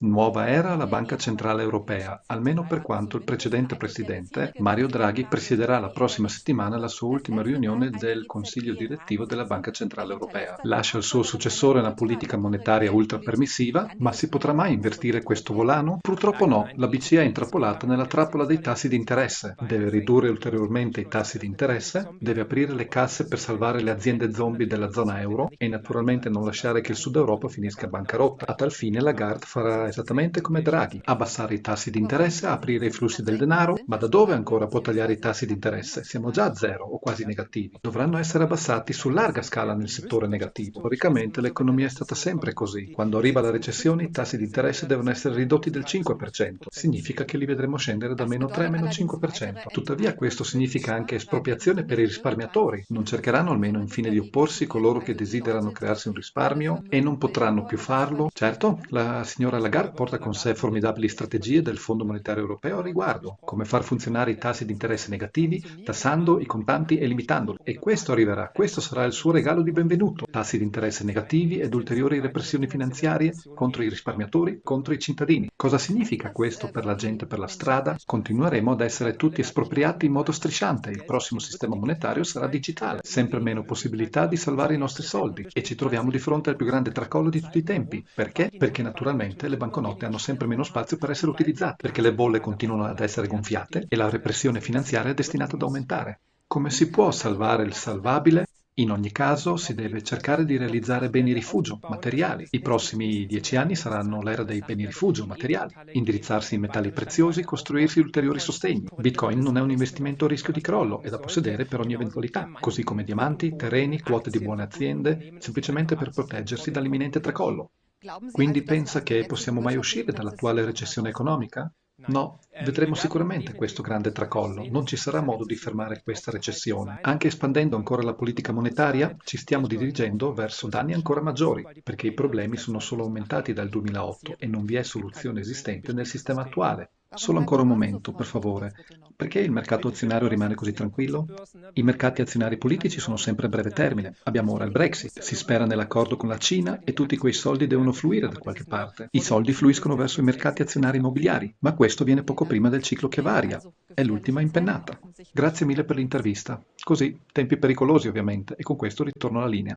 Nuova era alla Banca Centrale Europea, almeno per quanto il precedente presidente, Mario Draghi, presiederà la prossima settimana la sua ultima riunione del Consiglio direttivo della Banca Centrale Europea. Lascia al suo successore una politica monetaria ultra permissiva, ma si potrà mai invertire questo volano? Purtroppo no, la BCE è intrappolata nella trappola dei tassi di interesse. Deve ridurre ulteriormente i tassi di interesse, deve aprire le casse per salvare le aziende zombie della zona euro e naturalmente non lasciare che il Sud Europa finisca bancarotta. A tal fine Lagarde farà esattamente come Draghi, abbassare i tassi di interesse, aprire i flussi del denaro, ma da dove ancora può tagliare i tassi di interesse? Siamo già a zero o quasi negativi. Dovranno essere abbassati su larga scala nel settore negativo. Storicamente l'economia è stata sempre così. Quando arriva la recessione i tassi di interesse devono essere ridotti del 5%. Significa che li vedremo scendere da meno 3 a meno 5%. Tuttavia questo significa anche espropriazione per i risparmiatori. Non cercheranno almeno infine di opporsi coloro che desiderano crearsi un risparmio e non potranno più farlo? Certo, la signora Lagarde Lagarde porta con sé formidabili strategie del Fondo Monetario Europeo a riguardo, come far funzionare i tassi di interesse negativi, tassando i contanti e limitandoli. E questo arriverà, questo sarà il suo regalo di benvenuto. Tassi di interesse negativi ed ulteriori repressioni finanziarie contro i risparmiatori, contro i cittadini. Cosa significa questo per la gente per la strada? Continueremo ad essere tutti espropriati in modo strisciante. Il prossimo sistema monetario sarà digitale. Sempre meno possibilità di salvare i nostri soldi. E ci troviamo di fronte al più grande tracollo di tutti i tempi. Perché? Perché naturalmente le banche banconote hanno sempre meno spazio per essere utilizzate, perché le bolle continuano ad essere gonfiate e la repressione finanziaria è destinata ad aumentare. Come si può salvare il salvabile? In ogni caso si deve cercare di realizzare beni rifugio materiali. I prossimi dieci anni saranno l'era dei beni rifugio materiali. Indirizzarsi in metalli preziosi, costruirsi ulteriori sostegni. Bitcoin non è un investimento a rischio di crollo, è da possedere per ogni eventualità, così come diamanti, terreni, quote di buone aziende, semplicemente per proteggersi dall'imminente tracollo. Quindi pensa che possiamo mai uscire dall'attuale recessione economica? No, vedremo sicuramente questo grande tracollo, non ci sarà modo di fermare questa recessione. Anche espandendo ancora la politica monetaria, ci stiamo dirigendo verso danni ancora maggiori, perché i problemi sono solo aumentati dal 2008 e non vi è soluzione esistente nel sistema attuale. Solo ancora un momento, per favore. Perché il mercato azionario rimane così tranquillo? I mercati azionari politici sono sempre a breve termine. Abbiamo ora il Brexit, si spera nell'accordo con la Cina e tutti quei soldi devono fluire da qualche parte. I soldi fluiscono verso i mercati azionari immobiliari, ma questo viene poco prima del ciclo che varia. È l'ultima impennata. Grazie mille per l'intervista. Così, tempi pericolosi ovviamente, e con questo ritorno alla linea.